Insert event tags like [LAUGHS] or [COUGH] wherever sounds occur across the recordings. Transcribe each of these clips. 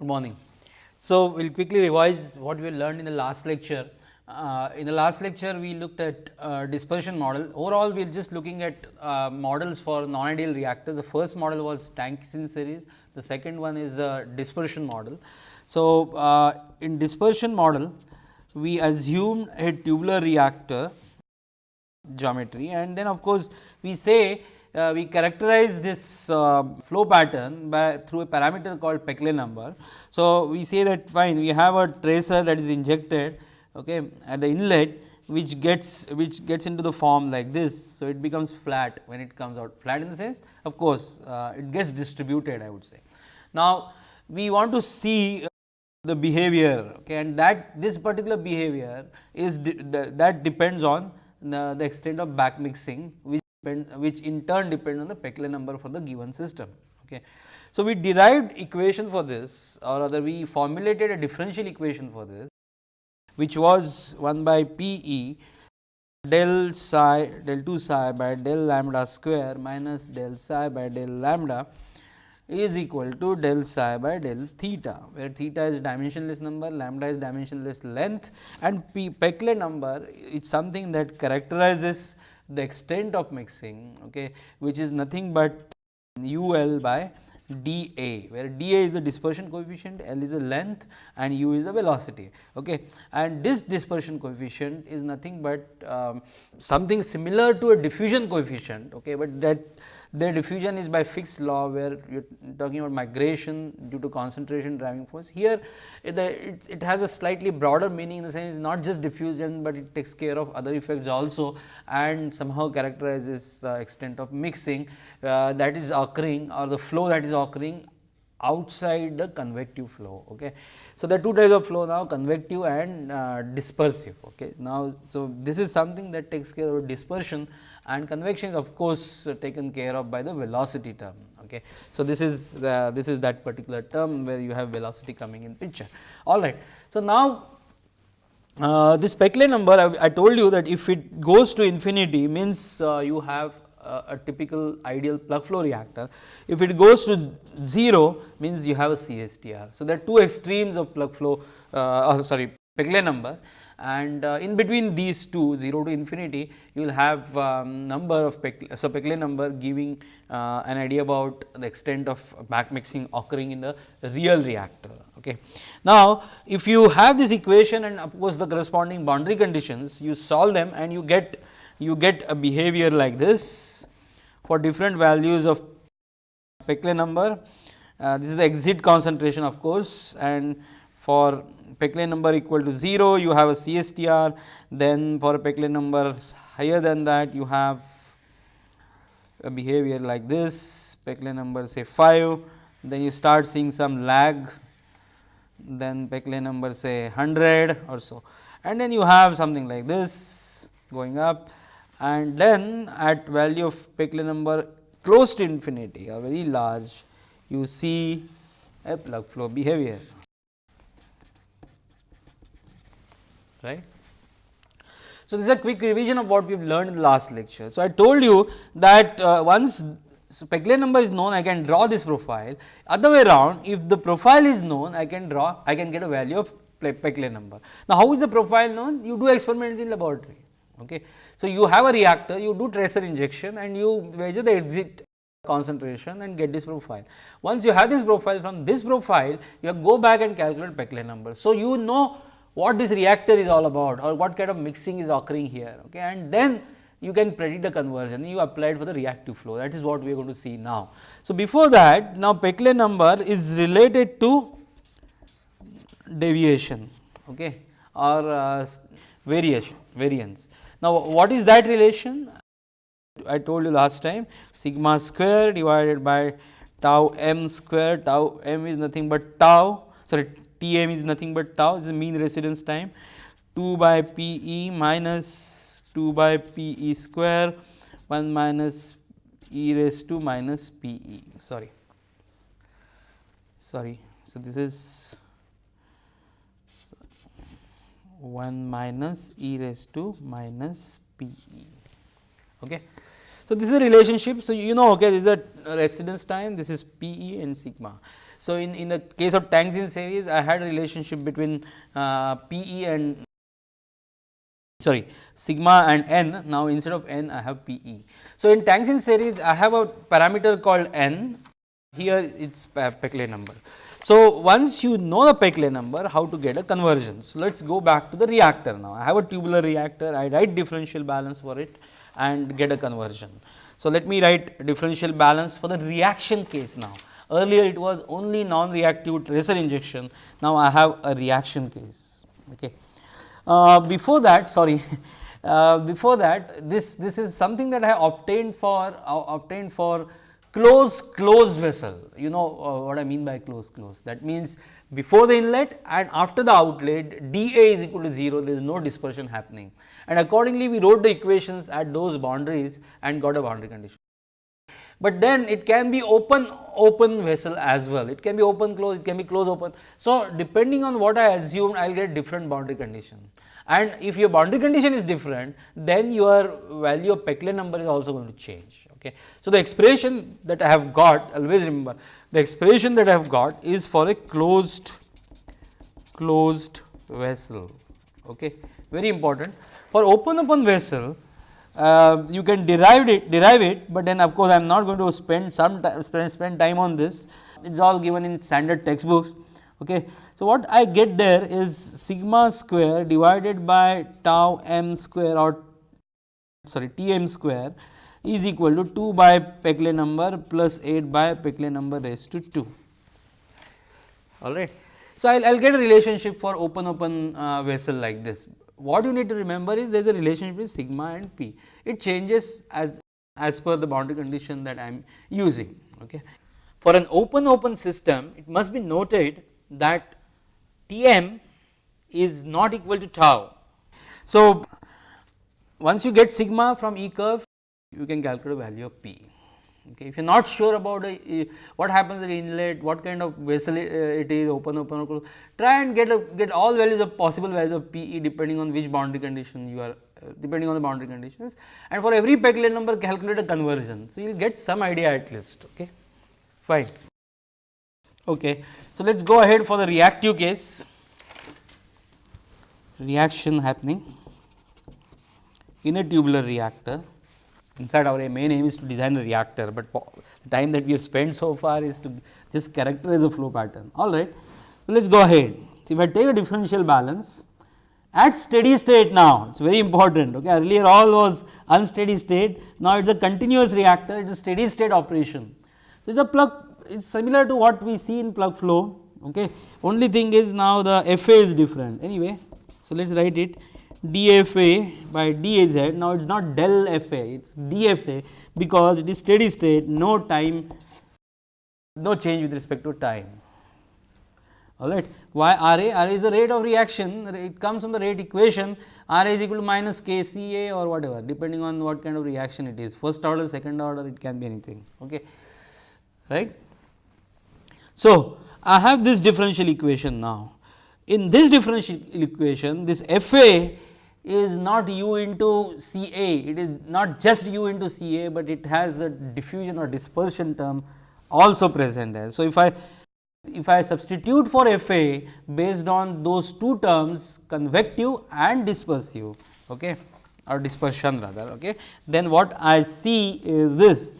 Good morning. So, we will quickly revise what we learned in the last lecture. Uh, in the last lecture, we looked at uh, dispersion model. Overall, we are just looking at uh, models for non-ideal reactors. The first model was tanks in series. The second one is a dispersion model. So, uh, in dispersion model, we assumed a tubular reactor geometry and then of course, we say uh, we characterize this uh, flow pattern by through a parameter called Peclet number. So, we say that fine we have a tracer that is injected okay, at the inlet which gets which gets into the form like this. So, it becomes flat when it comes out flat in the sense of course, uh, it gets distributed I would say. Now, we want to see the behavior okay, and that this particular behavior is that depends on the, the extent of back mixing which depend, which in turn depend on the Peclet number for the given system. Okay. So, we derived equation for this or rather we formulated a differential equation for this which was 1 by P e del psi del 2 psi by del lambda square minus del psi by del lambda is equal to del psi by del theta, where theta is dimensionless number, lambda is dimensionless length and P Peclet number is something that characterizes the extent of mixing, okay, which is nothing but u l by d a, where d a is the dispersion coefficient, l is the length and u is the velocity. Okay. And this dispersion coefficient is nothing but um, something similar to a diffusion coefficient, okay, but that their diffusion is by Fick's law where you are talking about migration due to concentration driving force. Here it, it, it, has a slightly broader meaning in the sense not just diffusion, but it takes care of other effects also and somehow characterizes the extent of mixing uh, that is occurring or the flow that is occurring outside the convective flow. Okay. So, there are two types of flow now convective and uh, dispersive. Okay. Now, so this is something that takes care of dispersion and convection is of course, taken care of by the velocity term. Okay. So, this is the, this is that particular term where you have velocity coming in picture. All right. So, now uh, this Peclet number I, I, told you that if it goes to infinity means uh, you have uh, a typical ideal plug flow reactor. If it goes to 0 means you have a CSTR. So, there are two extremes of plug flow uh, oh, sorry Peclet number and uh, in between these two 0 to infinity you will have um, number of so Peclet number giving uh, an idea about the extent of back mixing occurring in the real reactor. Okay. Now, if you have this equation and of course, the corresponding boundary conditions you solve them and you get you get a behavior like this for different values of Peclet number. Uh, this is the exit concentration of course, and for Peclet number equal to 0, you have a CSTR, then for a Peclet number higher than that, you have a behavior like this, Peclet number say 5, then you start seeing some lag, then Peclet number say 100 or so, and then you have something like this going up, and then at value of Peclet number close to infinity or very large, you see a plug flow behavior. Right. So, this is a quick revision of what we have learned in the last lecture. So, I told you that uh, once Peclet number is known, I can draw this profile. Other way around, if the profile is known, I can draw, I can get a value of Peclet number. Now, how is the profile known? You do experiments in laboratory. Okay. So, you have a reactor, you do tracer injection and you measure the exit concentration and get this profile. Once you have this profile, from this profile, you go back and calculate Peclet number. So, you know what this reactor is all about or what kind of mixing is occurring here okay and then you can predict the conversion you applied for the reactive flow that is what we are going to see now. So, before that now Peclet number is related to deviation okay or uh, variation variance. Now, what is that relation? I told you last time sigma square divided by tau m square tau m is nothing but tau sorry T m is nothing but tau is the mean residence time 2 by P e minus 2 by P e square 1 minus e raised to minus P e sorry sorry. So, this is 1 minus e raised to minus P e. Okay. So, this is a relationship. So, you know okay, this is a residence time, this is P e and sigma. So, in, in the case of tanks in series I had a relationship between uh, P e and sorry sigma and n now instead of n I have P e. So, in tanks in series I have a parameter called n here it is Peclet number. So, once you know the Peclet number how to get a conversion. So, let us go back to the reactor now I have a tubular reactor I write differential balance for it and get a conversion. So, let me write differential balance for the reaction case now. Earlier it was only non-reactive tracer injection, now I have a reaction case. Okay. Uh, before that sorry, [LAUGHS] uh, before that this, this is something that I obtained for uh, obtained for close closed vessel. You know uh, what I mean by close close that means before the inlet and after the outlet dA is equal to 0 there is no dispersion happening and accordingly we wrote the equations at those boundaries and got a boundary condition. But then it can be open open vessel as well it can be open close it can be close open. So, depending on what I assumed I will get different boundary condition and if your boundary condition is different then your value of Peclet number is also going to change. Okay. So, the expression that I have got always remember the expression that I have got is for a closed closed vessel. Okay. Very important for open open vessel uh, you can derive it derive it, but then of course, I am not going to spend some time spend, spend time on this it is all given in standard textbooks. Okay. So, what I get there is sigma square divided by tau m square or sorry T m square is equal to 2 by Peclet number plus 8 by Peclet number raised to 2 all right. So, I will get a relationship for open open uh, vessel like this. What you need to remember is there is a relationship between sigma and p, it changes as as per the boundary condition that I am using. Okay. For an open open system, it must be noted that T m is not equal to tau. So, once you get sigma from E curve, you can calculate the value of P. Okay. If you are not sure about a, what happens at inlet, what kind of vessel it, uh, it is open, open, open, try and get a, get all values of possible values of P e depending on which boundary condition you are uh, depending on the boundary conditions and for every Peclet number calculate a conversion. So, you will get some idea at least. Okay. Fine. Okay. So, let us go ahead for the reactive case reaction happening in a tubular reactor. In fact, our main aim is to design a reactor, but the time that we have spent so far is to just characterize a flow pattern. All right. So, let us go ahead. So, if I take a differential balance at steady state now, it is very important. Okay. Earlier all was unsteady state, now it is a continuous reactor, it is a steady state operation. So, it is a plug, it is similar to what we see in plug flow. Okay. Only thing is now the FA is different. Anyway, so let us write it dFA by dAz now it is not del FA it is dFA because it is steady state no time no change with respect to time. Alright. Why RA? RA is the rate of reaction. It comes from the rate equation. RA is equal to minus K C A or whatever depending on what kind of reaction it is. First order second order it can be anything. Okay. Right. So, I have this differential equation now. In this differential equation this FA is not u into C A, it is not just u into C A, but it has the diffusion or dispersion term also present there. So, if I if I substitute for F A based on those two terms convective and dispersive okay, or dispersion rather, okay, then what I see is this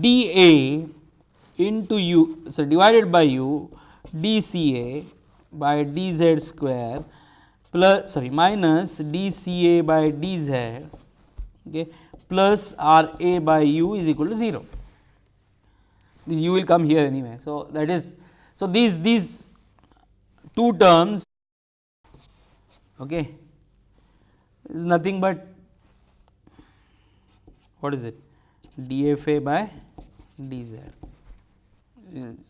d A into u, so divided by u d C A by d z square plus sorry minus dCA by dz okay, plus RA by u is equal to 0. This u will come here anyway. So, that is so these these two terms okay, is nothing but what is it dFA by dz.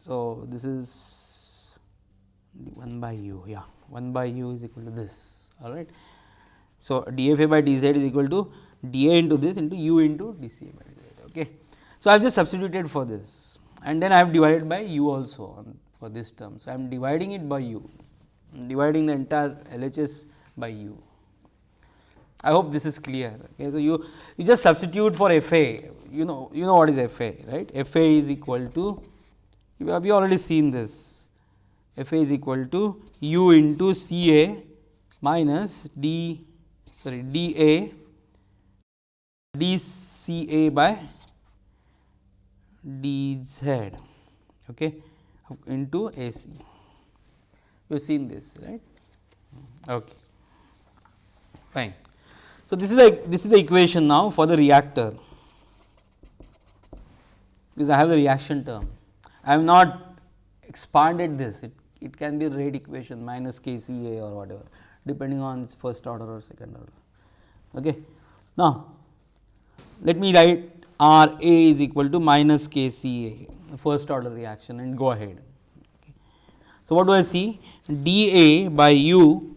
So, this is 1 by u yeah 1 by u is equal to this all right. So, dFA by dz is equal to dA into this into u into dCA by dz. Okay. So, I have just substituted for this and then I have divided by u also on for this term. So, I am dividing it by u dividing the entire LHS by u. I hope this is clear. Okay. So, you you just substitute for FA you know you know what is FA right FA is equal to we have already seen this F A is equal to u into C A minus d sorry d A d C A by d z okay, into A C. You have seen this right. Okay. Fine. So, this is the this is the equation now for the reactor because I have the reaction term. I have not expanded this it, it can be rate equation minus K C A or whatever depending on its first order or second order. Okay. Now, let me write R A is equal to minus K C A first order reaction and go ahead. Okay. So, what do I see d A by u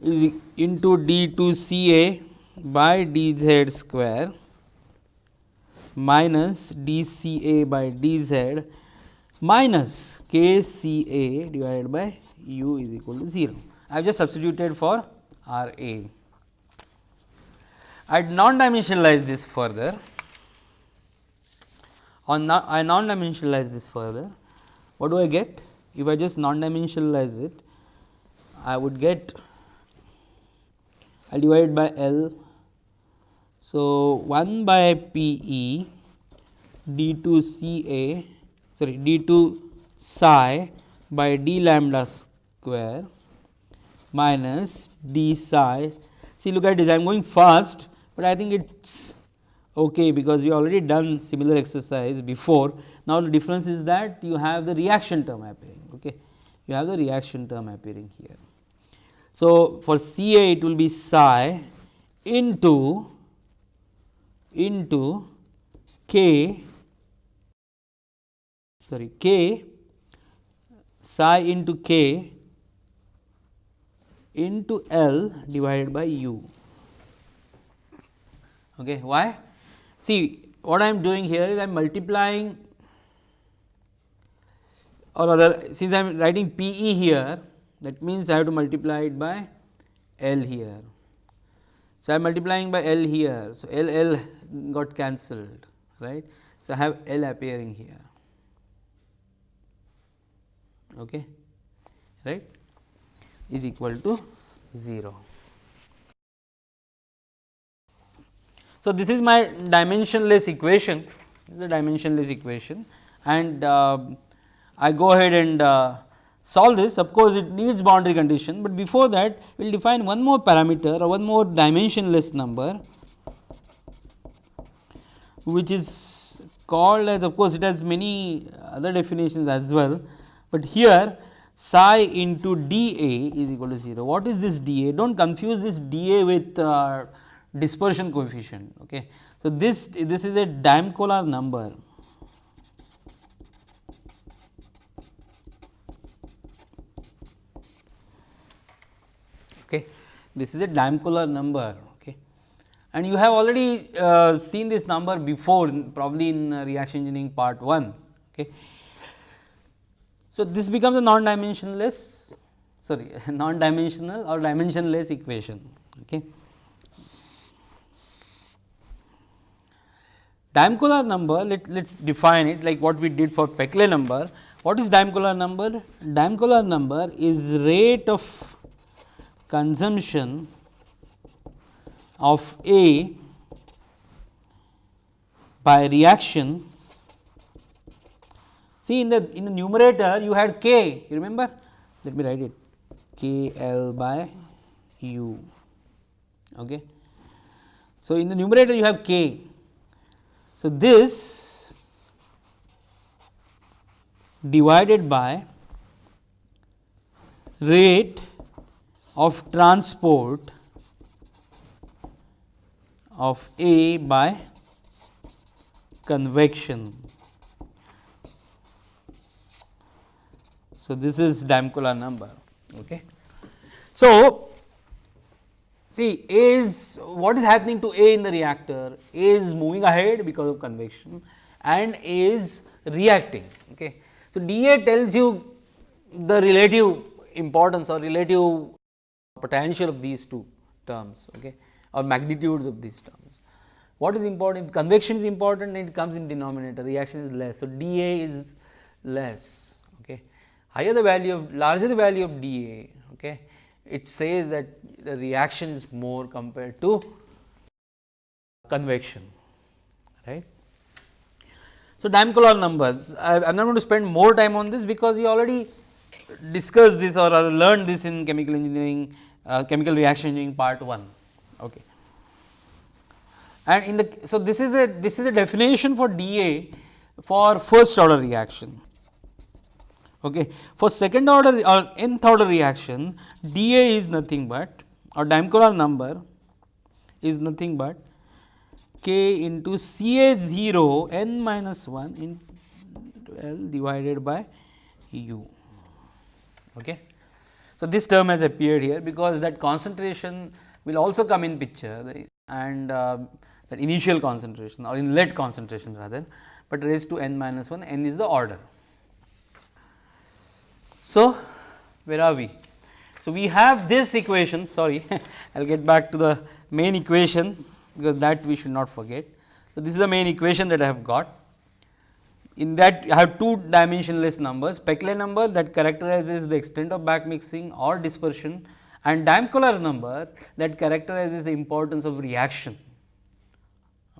is into d 2 C A by d z square minus d C A by d z minus k C A divided by u is equal to 0. I have just substituted for R A. I non dimensionalize this further on I non dimensionalize this further what do I get if I just non dimensionalize it I would get I divide by L. So, 1 by P E d 2 C A sorry d 2 psi by d lambda square minus d psi. See look at this I am going fast, but I think it is okay because we already done similar exercise before. Now, the difference is that you have the reaction term appearing okay. you have the reaction term appearing here. So, for C A it will be psi into into k sorry k psi into k into L divided by u. Okay. Why? See what I am doing here is I am multiplying or rather since I am writing P e here that means I have to multiply it by L here. So, I am multiplying by L here. So, L L got cancelled right. So, I have L appearing here okay, right? Is equal to 0. So, this is my dimensionless equation. The dimensionless equation. And uh, I go ahead and uh, solve this. Of course, it needs boundary condition, but before that we will define one more parameter or one more dimensionless number which is called as of course, it has many other definitions as well, but here psi into d a is equal to 0. What is this d a? Do not confuse this d a with uh, dispersion coefficient. Okay. So, this this is a Damkohler number this is a Damkohler number okay. and you have already uh, seen this number before probably in uh, reaction engineering part 1. Okay. So, this becomes a non dimensionless sorry [LAUGHS] non dimensional or dimensionless equation. Okay. Damkohler number let us define it like what we did for Peclet number. What is Damkohler number? Damkohler number is rate of consumption of A by reaction. See in the in the numerator you had K you remember let me write it K L by U okay. So, in the numerator you have K. So, this divided by rate of transport of A by convection. So, this is Damkohler number. Okay. So, see A is what is happening to A in the reactor? A is moving ahead because of convection and A is reacting. Okay. So, dA tells you the relative importance or relative potential of these two terms okay, or magnitudes of these terms. What is important? If convection is important, it comes in denominator, reaction is less. So, dA is less. Higher the value of larger the value of dA, okay, it says that the reaction is more compared to convection, right. So, Damkohler numbers, I am not going to spend more time on this because we already discussed this or, or learned this in chemical engineering, uh, chemical reaction engineering part 1. Okay. And in the, so this is a, this is a definition for dA for first order reaction. Okay. For second order or nth order reaction, dA is nothing but or Damkohler number is nothing but k into C A 0 n minus 1 into L divided by U. Okay. So, this term has appeared here because that concentration will also come in picture and uh, that initial concentration or inlet concentration rather, but raised to n minus 1 n is the order. So, where are we? So, we have this equation sorry [LAUGHS] I will get back to the main equation because that we should not forget. So, this is the main equation that I have got. In that I have two dimensionless numbers Peclet number that characterizes the extent of back mixing or dispersion and Damkohler number that characterizes the importance of reaction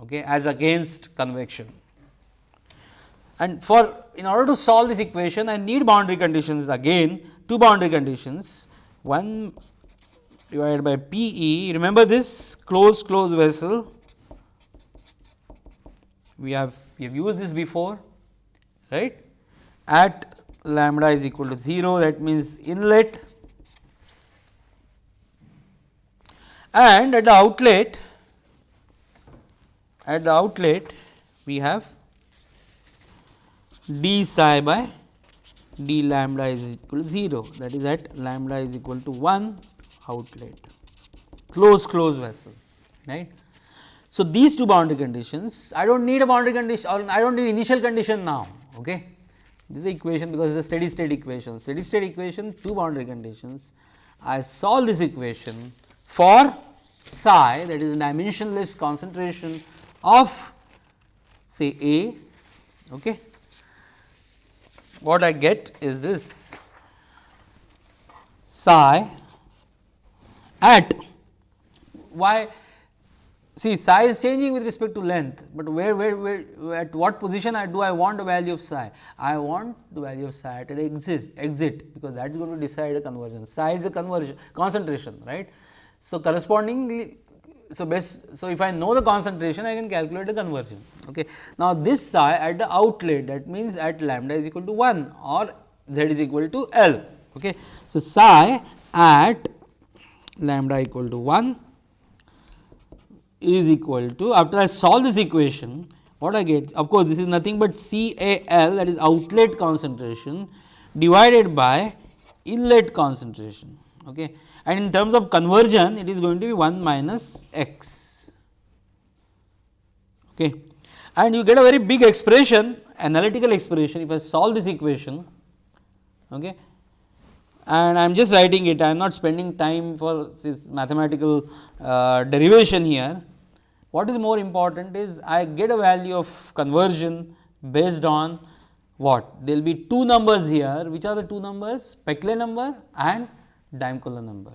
okay, as against convection. And for in order to solve this equation I need boundary conditions again two boundary conditions. One divided by P e remember this closed closed vessel? We have we have used this before right? At lambda is equal to 0 that means inlet. And at the outlet at the outlet we have d psi by d lambda is equal to 0 that is at lambda is equal to 1 outlet close close vessel right. So, these two boundary conditions I do not need a boundary condition or I do not need initial condition now okay. This is equation because it is a steady state equation steady state equation two boundary conditions I solve this equation for psi that is dimensionless concentration of say A. Okay. What I get is this psi at why see psi is changing with respect to length, but where, where, where at what position I do I want the value of psi? I want the value of psi at the exit, exit because that is going to decide a conversion. Psi is a conversion concentration, right. So, correspondingly so best so if I know the concentration I can calculate the conversion. Okay. Now, this psi at the outlet that means at lambda is equal to 1 or z is equal to L. Okay. So, psi at lambda equal to 1 is equal to after I solve this equation what I get of course, this is nothing but C A L that is outlet concentration divided by inlet concentration. Okay and in terms of conversion it is going to be 1 minus x. Okay. And you get a very big expression analytical expression if I solve this equation okay, and I am just writing it I am not spending time for this mathematical uh, derivation here. What is more important is I get a value of conversion based on what there will be two numbers here which are the two numbers Peclet number and Damkohler number.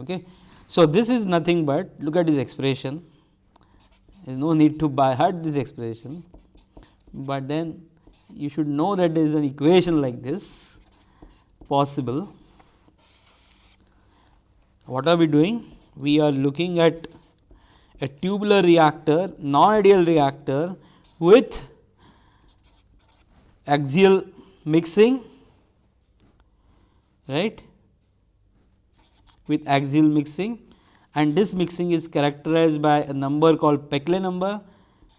Okay. So, this is nothing but look at this expression there is no need to by heart this expression, but then you should know that there is an equation like this possible. What are we doing? We are looking at a tubular reactor, non-ideal reactor with axial mixing, right with axial mixing and this mixing is characterized by a number called Peclet number.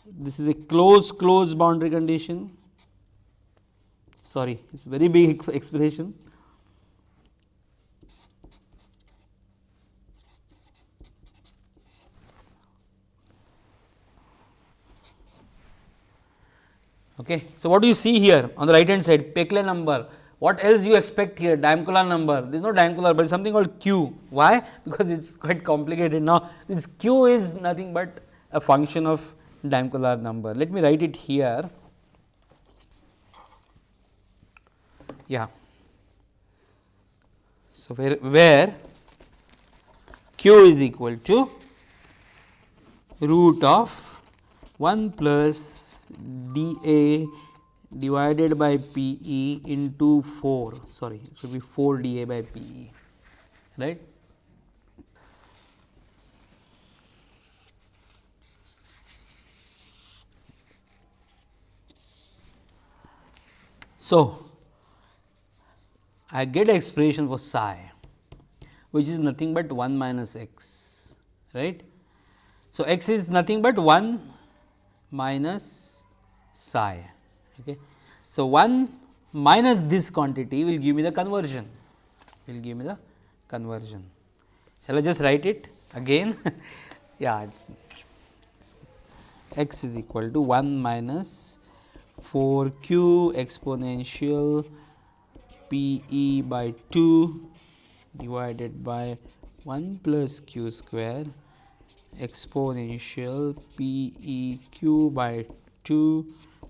This is a close close boundary condition sorry it is very big expression. Okay. So, what do you see here on the right hand side Peclet number what else you expect here? Damkohler number. There is no Damkohler, but something called q. Why? [LAUGHS] Because it is quite complicated. Now this q is nothing but a function of Damkohler number. Let me write it here. Yeah. So, where, where q is equal to root of 1 plus d a divided by p e into 4 sorry it should be 4 d a by p e right. So, I get expression for psi which is nothing but 1 minus x right. So, x is nothing but 1 minus psi. Okay. So, 1 minus this quantity will give me the conversion will give me the conversion. Shall I just write it again? [LAUGHS] yeah, x is equal to 1 minus 4 q exponential p e by 2 divided by 1 plus q square exponential p e q by 2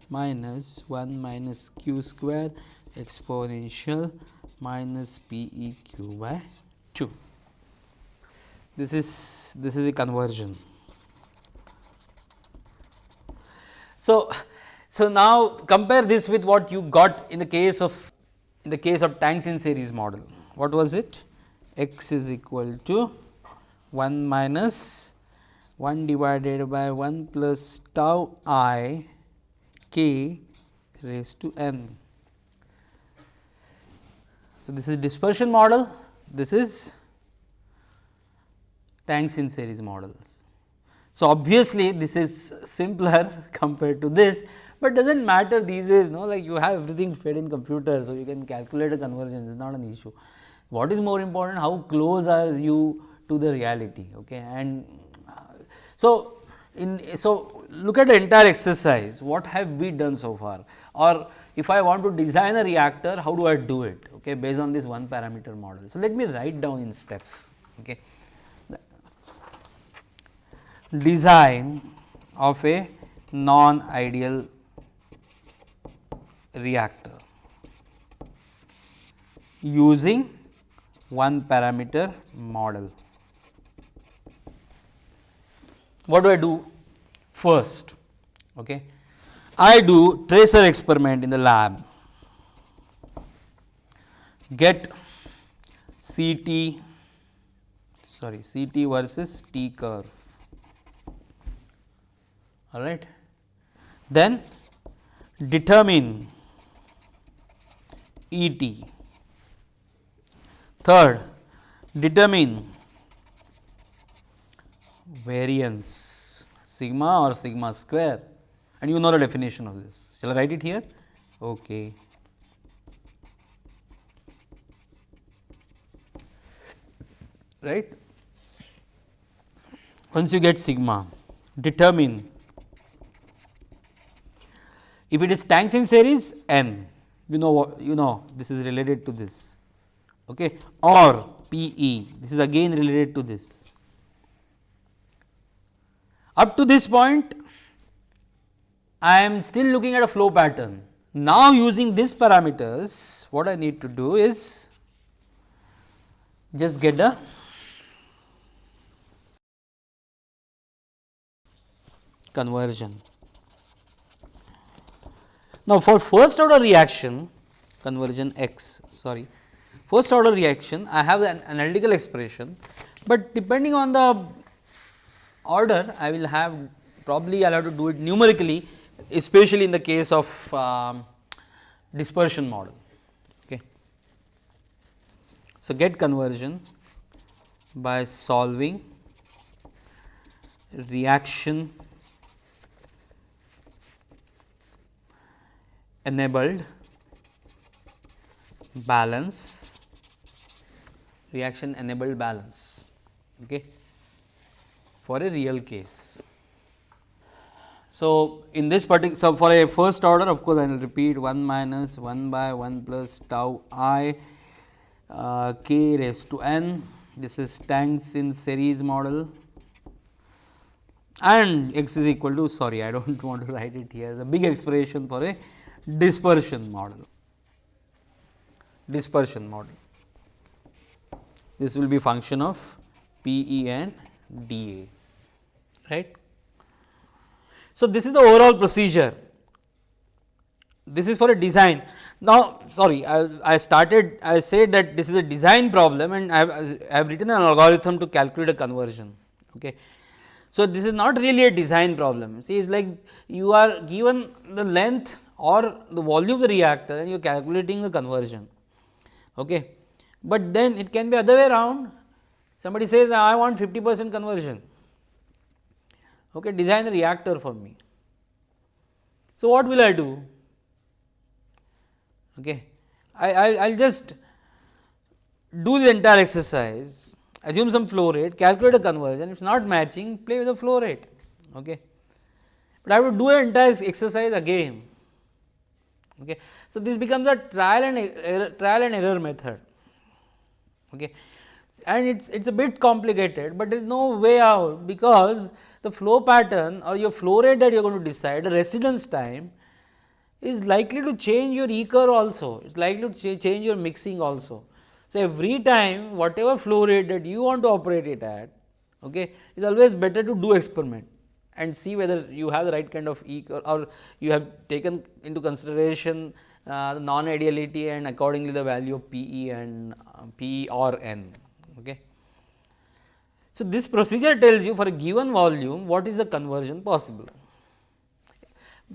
minus 1 minus q square exponential minus p e q by 2. This is this is a conversion. So, so now compare this with what you got in the case of in the case of tanks in series model. What was it? x is equal to 1 minus 1 divided by 1 plus tau i k raised to n. So, this is dispersion model, this is tanks in series models. So, obviously, this is simpler [LAUGHS] compared to this, but does not matter these days no like you have everything fed in computer. So, you can calculate a convergence it is not an issue what is more important how close are you to the reality okay and uh, so in so look at the entire exercise. What have we done so far? Or if I want to design a reactor how do I do it? Okay based on this one parameter model. So, let me write down in steps. Okay. Design of a non ideal reactor using one parameter model. What do I do first? Okay. I do tracer experiment in the lab, get CT sorry CT versus T curve all right. Then determine ET Third, determine variance sigma or sigma square and you know the definition of this. Shall I write it here? Okay. Right. Once you get sigma, determine if it is tanks in series n, you know what you know this is related to this okay, or P e this is again related to this. Up to this point I am still looking at a flow pattern. Now, using these parameters what I need to do is just get the conversion. Now, for first order reaction conversion x sorry first order reaction I have an analytical expression, but depending on the order I will have probably I will have to do it numerically especially in the case of um, dispersion model. Okay. So, get conversion by solving reaction enabled balance reaction enabled balance okay, for a real case. So, in this particular so for a first order of course, I will repeat 1 minus 1 by 1 plus tau i uh, k raised to n this is tanks in series model and x is equal to sorry I do not [LAUGHS] want to write it here the big expression for a dispersion model. dispersion model. This will be function of P E and d A right. So, this is the overall procedure this is for a design. Now, sorry I, I started I said that this is a design problem and I have, I have written an algorithm to calculate a conversion. Okay. So, this is not really a design problem see it is like you are given the length or the volume of the reactor and you are calculating the conversion. Okay. But then it can be other way around somebody says I want 50 percent conversion okay, design a reactor for me. So, what will I do? Okay. I, I will just do the entire exercise, assume some flow rate, calculate a conversion, if it is not matching, play with the flow rate. Okay. But I would do an entire exercise again. Okay. So, this becomes a trial and error, trial and error method. Okay. And it is it is a bit complicated, but there is no way out because the flow pattern or your flow rate that you are going to decide, the residence time is likely to change your E curve also, it is likely to ch change your mixing also. So, every time whatever flow rate that you want to operate it at, okay, is always better to do experiment and see whether you have the right kind of E curve or you have taken into consideration uh, the non ideality and accordingly the value of P e and uh, P or n. So, this procedure tells you for a given volume what is the conversion possible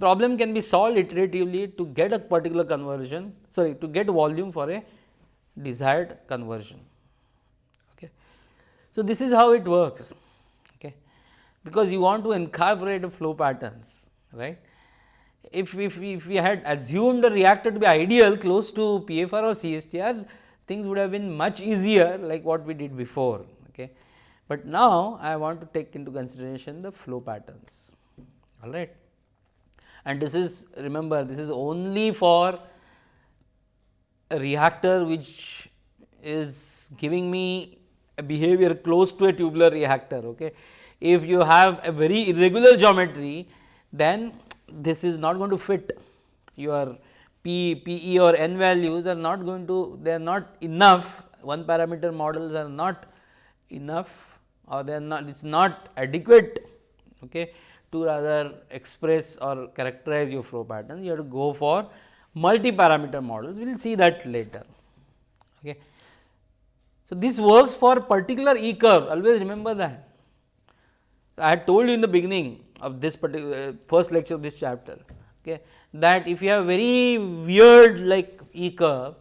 problem can be solved iteratively to get a particular conversion sorry to get volume for a desired conversion. Okay. So, this is how it works okay, because you want to incorporate flow patterns right. If, if, if we had assumed the reactor to be ideal close to PFR or CSTR things would have been much easier like what we did before. Okay. But now I want to take into consideration the flow patterns all right and this is remember this is only for a reactor which is giving me a behavior close to a tubular reactor. Okay. If you have a very irregular geometry then this is not going to fit your P, PE or N values are not going to they are not enough one parameter models are not enough or they are not it is not adequate okay, to rather express or characterize your flow pattern, you have to go for multi-parameter models, we will see that later. Okay. So, this works for particular E curve, always remember that. I had told you in the beginning of this particular uh, first lecture of this chapter, okay, that if you have very weird like E curve,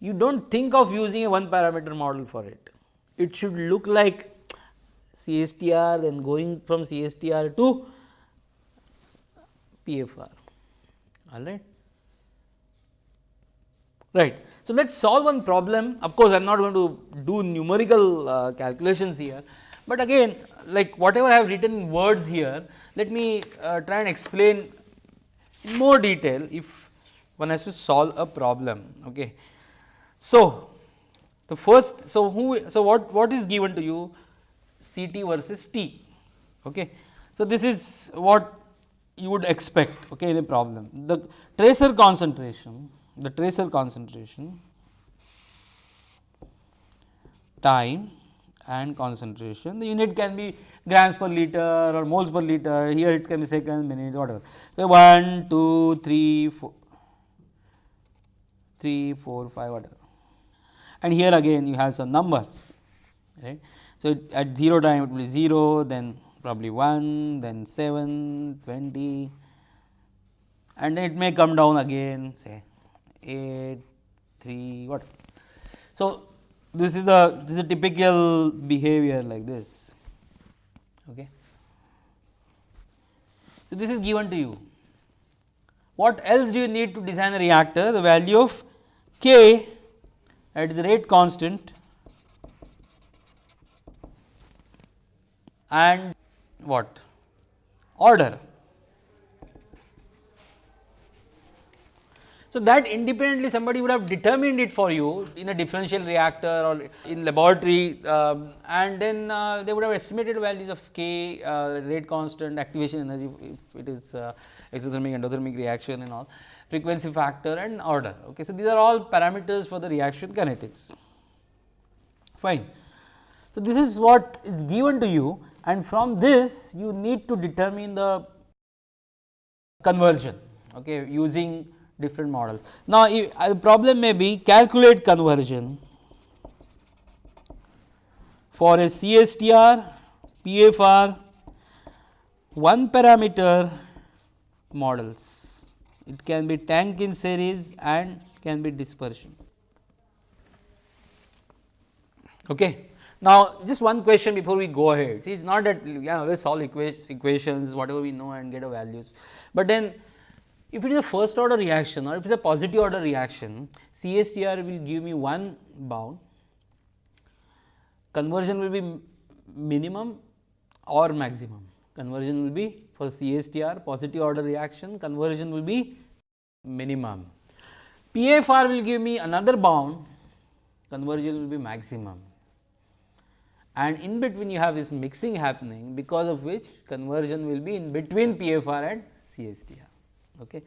you do not think of using a one parameter model for it. It should look like CSTR then going from CSTR to PFR all right. Right. So, let us solve one problem of course, I am not going to do numerical uh, calculations here, but again like whatever I have written words here let me uh, try and explain in more detail if one has to solve a problem. Okay. So, the first so who so what what is given to you C t versus T. Okay. So, this is what you would expect okay, in a problem. The tracer concentration, the tracer concentration, time and concentration. The unit can be grams per liter or moles per liter, here it can be seconds, minutes, whatever. So, 1, 2, 3, 4, 3, 4, 5, whatever. And here again you have some numbers, right. So, at 0 time it will be 0, then probably 1, then 7, 20 and it may come down again say 8, 3 what. So, this is the this is a typical behavior like this. Okay. So, this is given to you. What else do you need to design a reactor? The value of k at the rate constant and what order. So, that independently somebody would have determined it for you in a differential reactor or in laboratory um, and then uh, they would have estimated values of K, uh, rate constant, activation energy if it is uh, exothermic endothermic reaction and all. frequency factor and order. Okay. So, these are all parameters for the reaction kinetics. Fine. So, this is what is given to you and from this you need to determine the conversion okay, using different models. Now, the uh, problem may be calculate conversion for a CSTR, PFR, one parameter models. It can be tank in series and can be dispersion. Okay. Now, just one question before we go ahead. See, it is not that we always solve equations, whatever we know and get a values, but then if it is a first order reaction or if it is a positive order reaction, CSTR will give me one bound, conversion will be minimum or maximum. Conversion will be for CSTR positive order reaction, conversion will be minimum. PFR will give me another bound, conversion will be maximum and in between you have this mixing happening because of which conversion will be in between PFR and CSTR. Okay.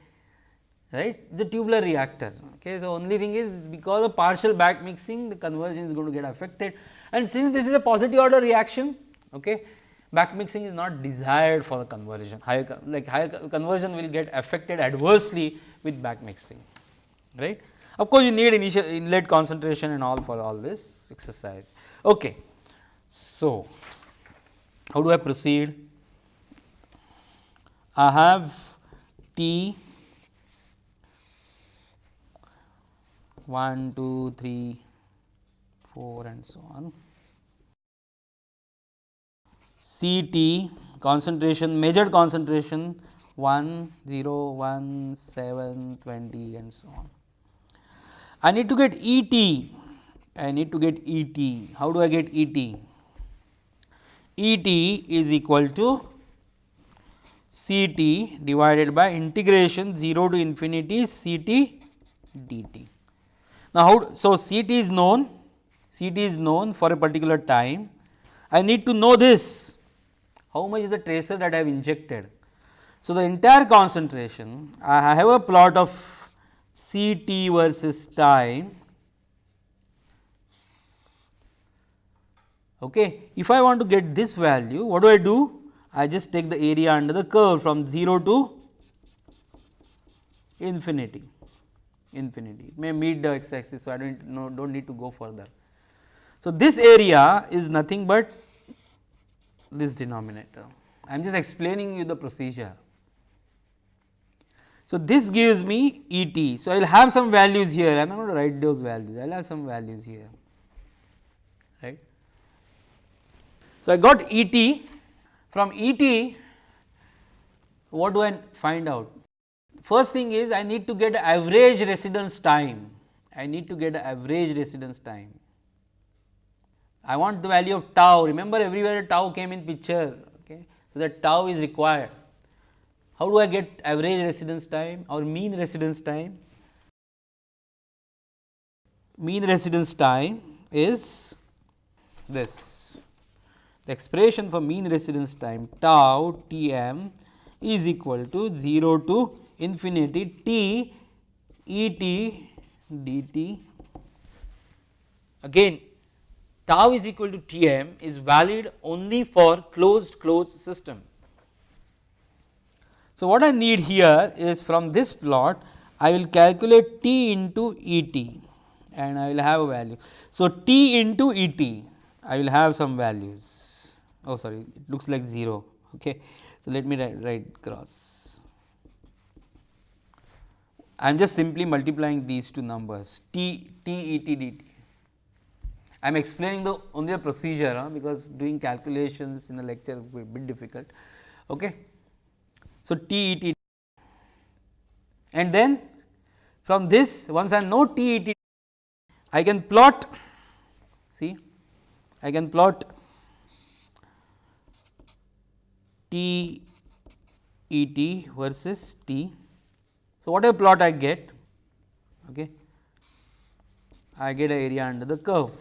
Right, the tubular reactor. Okay. So, only thing is because of partial back mixing the conversion is going to get affected and since this is a positive order reaction, okay, back mixing is not desired for the conversion, higher like higher conversion will get affected adversely with back mixing, right. Of course, you need initial inlet concentration and all for all this exercise. Okay. So, how do I proceed? I have T 1, 2, 3, 4 and so on. C T concentration measured concentration 1, 0, 1, 7, 20 and so on. I need to get E T, I need to get E T. How do I get E T? E t is equal to C t divided by integration 0 to infinity C t dt. Now, how so C t is known C t is known for a particular time. I need to know this how much is the tracer that I have injected. So, the entire concentration I have a plot of C t versus time Okay. If I want to get this value, what do I do? I just take the area under the curve from 0 to infinity, infinity. It may meet the x axis, so I do not no, do not need to go further. So, this area is nothing but this denominator. I am just explaining you the procedure. So, this gives me E t. So, I will have some values here, I am not going to write those values, I will have some values here. So, I got E t from E t what do I find out? First thing is I need to get average residence time, I need to get average residence time. I want the value of tau, remember everywhere tau came in picture, okay. so that tau is required. How do I get average residence time or mean residence time? Mean residence time is this expression for mean residence time tau T m is equal to 0 to infinity T E t dt. Again tau is equal to T m is valid only for closed closed system. So, what I need here is from this plot I will calculate T into E t and I will have a value. So, T into E t I will have some values oh sorry it looks like 0 okay. So, let me write, write cross I am just simply multiplying these two numbers t t e t d t. I am explaining the only the procedure huh, because doing calculations in a lecture will be difficult. Okay. So, t e t and then from this once I know t e t I can plot see I can plot T E t versus T. So, whatever plot I get, okay, I get a area under the curve.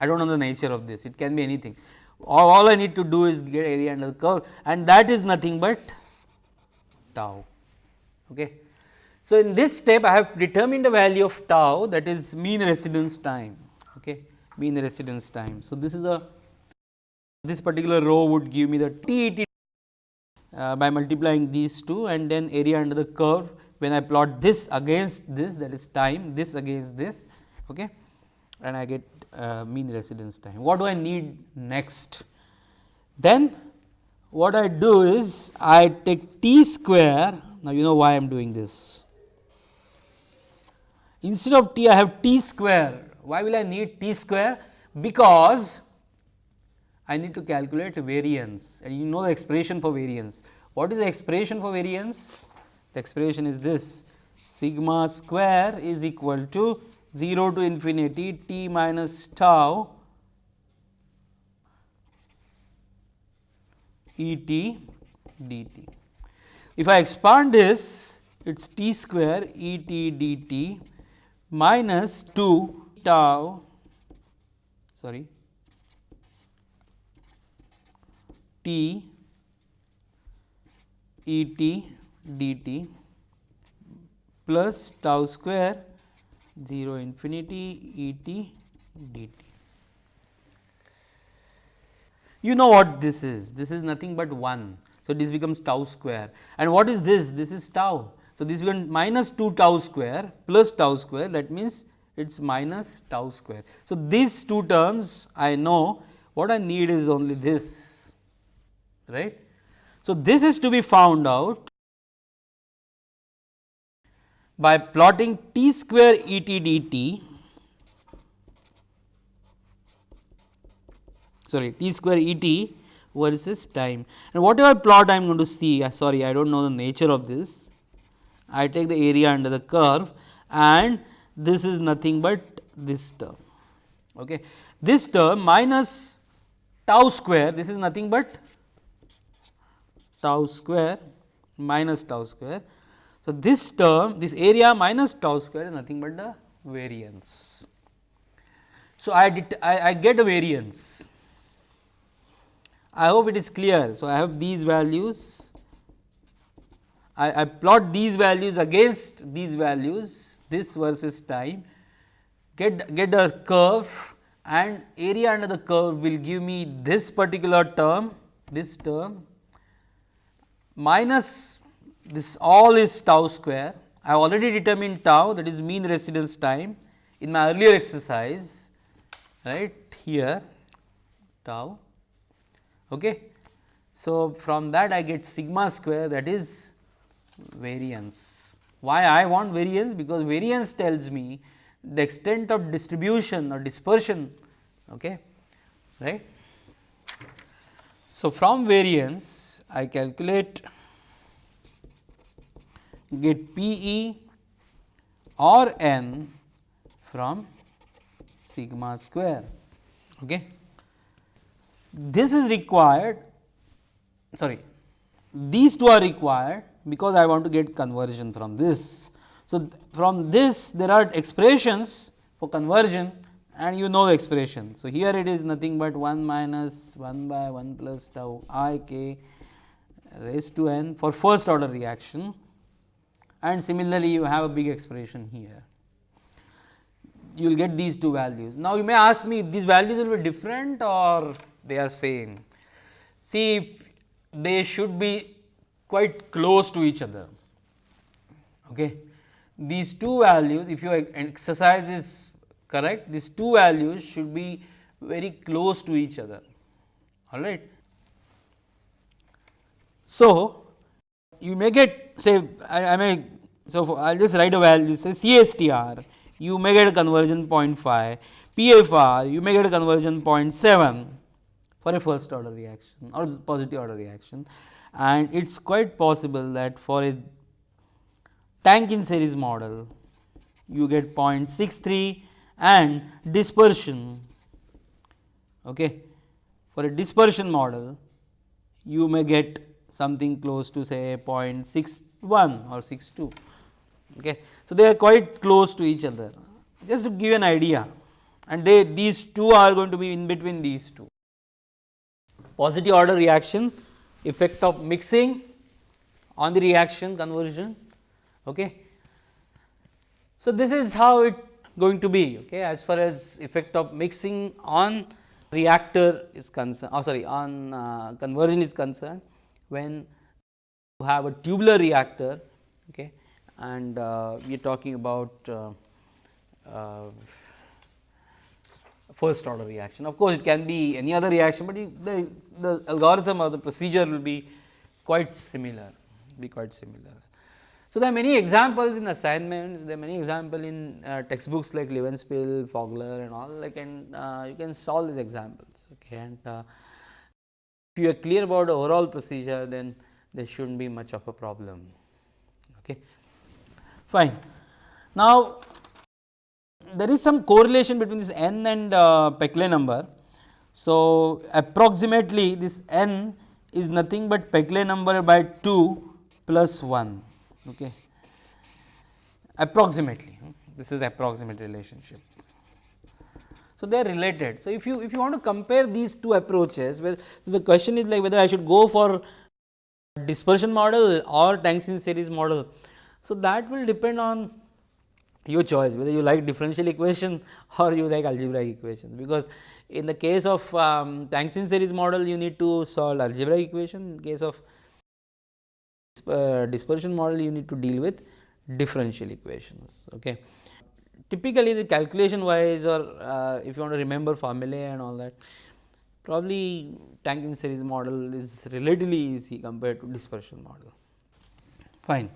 I do not know the nature of this, it can be anything. All, all I need to do is get area under the curve and that is nothing but tau. Okay. So, in this step I have determined the value of tau that is mean residence time, okay, mean residence time. So, this is a this particular row would give me the TET uh, by multiplying these two and then area under the curve when I plot this against this that is time this against this okay, and I get uh, mean residence time. What do I need next? Then what I do is I take t square now you know why I am doing this. Instead of t I have t square why will I need t square because I need to calculate variance and you know the expression for variance. What is the expression for variance? The expression is this sigma square is equal to 0 to infinity t minus tau E t dt. If I expand this, it is t square E t dt minus 2 tau sorry t E t dt plus tau square 0 infinity E t d t. You know what this is, this is nothing but 1. So, this becomes tau square and what is this? This is tau. So, this becomes minus 2 tau square plus tau square that means it is minus tau square. So, these two terms I know what I need is only this right. So, this is to be found out by plotting t square E t d t sorry t square E t versus time and whatever plot I am going to see uh, sorry I do not know the nature of this I take the area under the curve and this is nothing but this term. Okay. This term minus tau square this is nothing but tau square minus tau square so, this term this area minus tau square is nothing but the variance. So, I, I, I get a variance I hope it is clear. So, I have these values I, I plot these values against these values this versus time get get a curve and area under the curve will give me this particular term this term minus this all is tau square. I have already determined tau that is mean residence time in my earlier exercise right here tau. Okay. So, from that I get sigma square that is variance. Why I want variance? Because variance tells me the extent of distribution or dispersion okay, right. So, from variance I calculate get P e or n from sigma square. Okay. This is required sorry these two are required because I want to get conversion from this. So, from this there are expressions for conversion and you know the expression. So, here it is nothing but 1 minus 1 by 1 plus tau i k raised to n for first order reaction and similarly you have a big expression here. You will get these two values. Now, you may ask me these values will be different or they are same. See if they should be quite close to each other. Okay. These two values if your exercise is correct these two values should be very close to each other all right. So, you may get say I, I may so I will just write a value say CSTR you may get a conversion 0.5 PFR you may get a conversion 0.7 for a first order reaction or positive order reaction. And it is quite possible that for a tank in series model you get 0.63 and dispersion okay? For a dispersion model you may get something close to say 0.61 or 62. Okay. So, they are quite close to each other just to give an idea and they these two are going to be in between these two. Positive order reaction effect of mixing on the reaction conversion. Okay. So, this is how it going to be okay, as far as effect of mixing on reactor is concerned oh sorry on uh, conversion is concerned when you have a tubular reactor okay, and uh, we are talking about uh, uh, first order reaction. Of course, it can be any other reaction, but the, the algorithm or the procedure will be quite similar, be quite similar. So, there are many examples in assignments, there are many examples in uh, textbooks like Levenspiel, Fogler and all like and uh, you can solve these examples. Okay, and uh, if you are clear about the overall procedure, then there should not be much of a problem. Okay. Fine. Now, there is some correlation between this n and uh, Peclet number. So, approximately this n is nothing but Peclet number by 2 plus 1 okay. approximately this is approximate relationship. So, they are related. So, if you if you want to compare these two approaches where the question is like whether I should go for dispersion model or tanks in series model. So, that will depend on your choice whether you like differential equation [LAUGHS] or you like algebraic equations because in the case of um, tanks in series model you need to solve algebraic equation in case of uh, dispersion model you need to deal with differential equations. Okay. Typically the calculation wise or uh, if you want to remember formulae and all that probably tank in series model is relatively easy compared to dispersion model. Fine.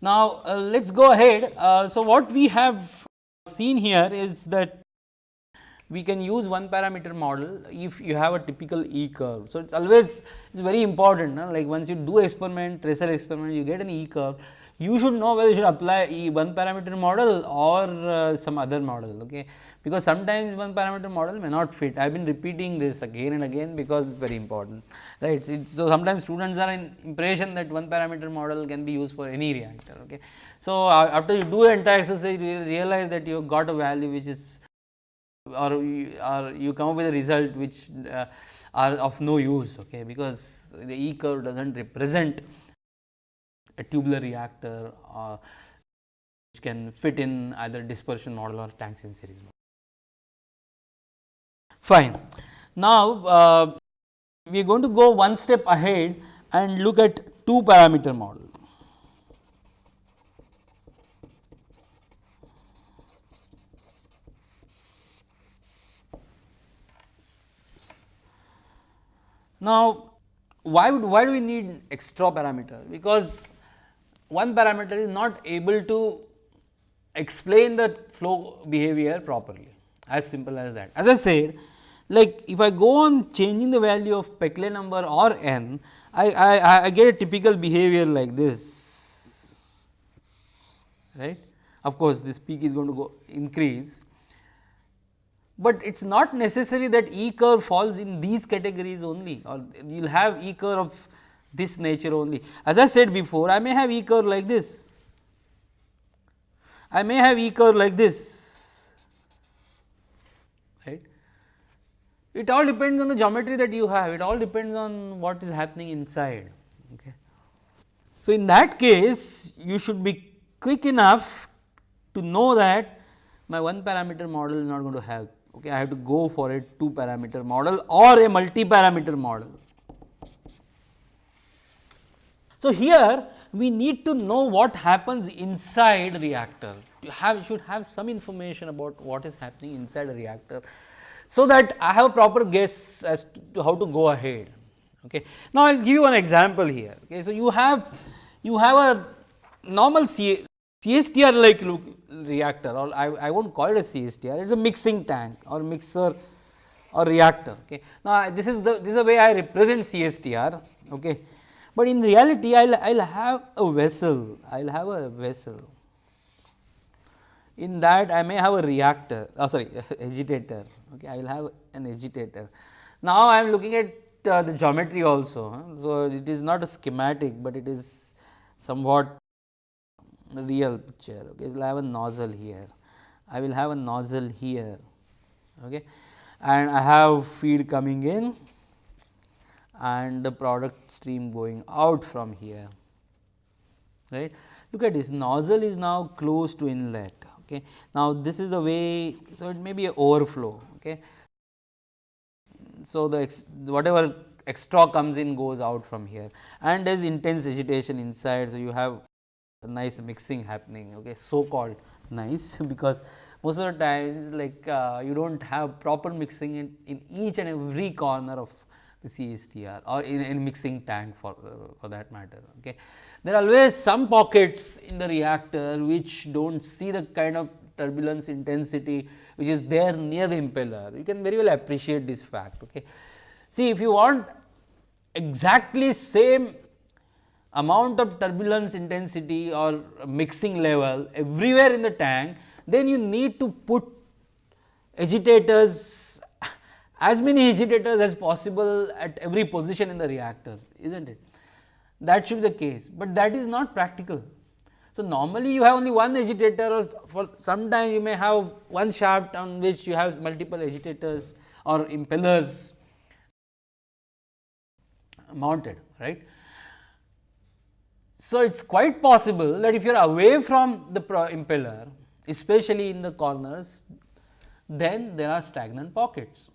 Now, uh, let us go ahead. Uh, so, what we have seen here is that we can use one parameter model if you have a typical E curve. So, it is always it is very important no? like once you do experiment tracer experiment you get an E curve you should know whether you should apply E one parameter model or uh, some other model okay because sometimes one parameter model may not fit I have been repeating this again and again because it is very important right. so, sometimes students are in impression that one parameter model can be used for any reactor okay. So, after you do entire exercise you realize that you have got a value which is or you, or you come up with a result which uh, are of no use okay, because the E curve does not represent a tubular reactor uh, which can fit in either dispersion model or tanks in series model. Fine. Now, uh, we are going to go one step ahead and look at two parameter model. Now, why would why do we need extra parameter? Because one parameter is not able to explain the flow behavior properly as simple as that. As I said like if I go on changing the value of Peclet number or n, I, I, I get a typical behavior like this right. Of course, this peak is going to go increase but it is not necessary that E curve falls in these categories only or you will have E curve of this nature only. As I said before I may have E curve like this, I may have E curve like this right. It all depends on the geometry that you have, it all depends on what is happening inside. Okay. So, in that case you should be quick enough to know that my one parameter model is not going to help okay, I have to go for a two parameter model or a multi parameter model. So, here we need to know what happens inside reactor you have should have some information about what is happening inside a reactor. So, that I have a proper guess as to how to go ahead. Okay. Now, I will give you an example here. Okay. So, you have you have a normal CSTR like reactor or I, I will not call it a CSTR, it is a mixing tank or mixer or reactor. Okay. Now, this is the this is the way I represent CSTR, okay. But in reality I will I will have a vessel, I will have a vessel. In that I may have a reactor, oh sorry [LAUGHS] agitator, okay. I will have an agitator. Now, I am looking at uh, the geometry also. Huh? So, it is not a schematic, but it is somewhat real picture okay. I will have a nozzle here, I will have a nozzle here okay. and I have feed coming in and the product stream going out from here right. Look at this nozzle is now close to inlet. Okay. Now, this is the way, so it may be a overflow. Okay. So, the ex, whatever extra comes in goes out from here and there is intense agitation inside. So, you have a nice mixing happening okay, so called nice [LAUGHS] because most of the times like uh, you do not have proper mixing in, in each and every corner of the CSTR or in, in mixing tank for, uh, for that matter. Okay. There are always some pockets in the reactor which do not see the kind of turbulence intensity which is there near the impeller. You can very well appreciate this fact. Okay. See if you want exactly same amount of turbulence intensity or mixing level everywhere in the tank, then you need to put agitators as many agitators as possible at every position in the reactor, is not it? That should be the case, but that is not practical. So, normally you have only one agitator or for some time you may have one shaft on which you have multiple agitators or impellers mounted, right. So, it is quite possible that if you are away from the impeller, especially in the corners, then there are stagnant pockets,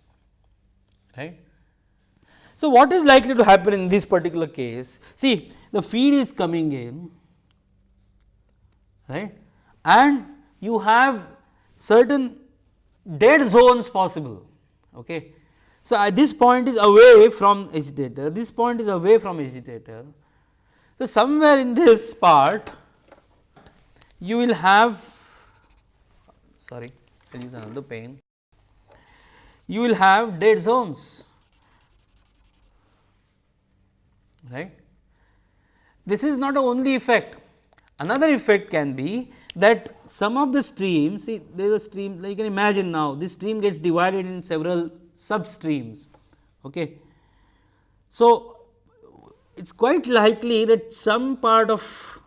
right. So, what is likely to happen in this particular case? See, the feed is coming in, right, and you have certain dead zones possible. Okay. So, at this point is away from agitator, this point is away from agitator so, somewhere in this part you will have sorry I will use another pen you will have dead zones right. This is not the only effect another effect can be that some of the streams see there is a stream like you can imagine now this stream gets divided in several sub streams. Okay. So, it is quite likely that some part of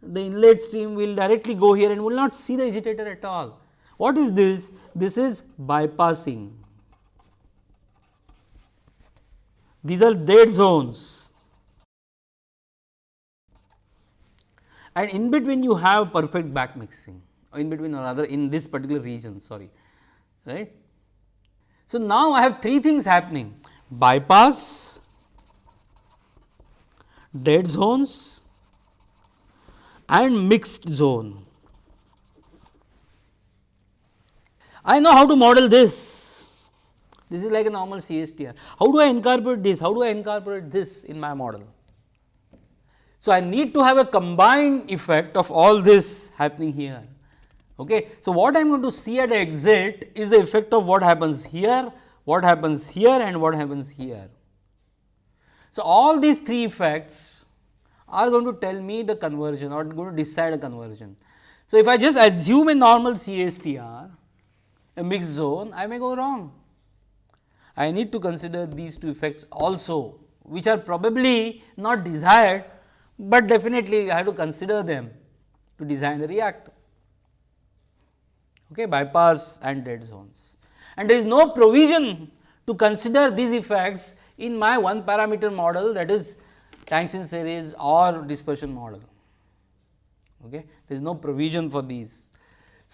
the inlet stream will directly go here and will not see the agitator at all. What is this? This is bypassing. These are dead zones and in between you have perfect back mixing in between or rather in this particular region sorry right. So, now I have three things happening bypass dead zones and mixed zone. I know how to model this. This is like a normal CSTR. How do I incorporate this? How do I incorporate this in my model? So, I need to have a combined effect of all this happening here. Okay. So, what I am going to see at exit is the effect of what happens here, what happens here and what happens here. So, all these three effects are going to tell me the conversion or going to decide a conversion. So, if I just assume a normal CSTR, a mixed zone, I may go wrong. I need to consider these two effects also, which are probably not desired, but definitely I have to consider them to design the reactor, okay, bypass and dead zones. And there is no provision to consider these effects in my one parameter model that is tanks in series or dispersion model. Okay. There is no provision for these.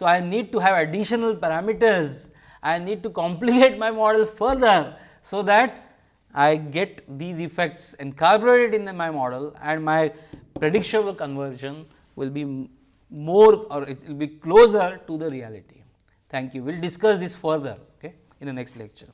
So, I need to have additional parameters, I need to complicate my model further, so that I get these effects incorporated in my model and my predictable conversion will be more or it will be closer to the reality. Thank you. We will discuss this further okay, in the next lecture.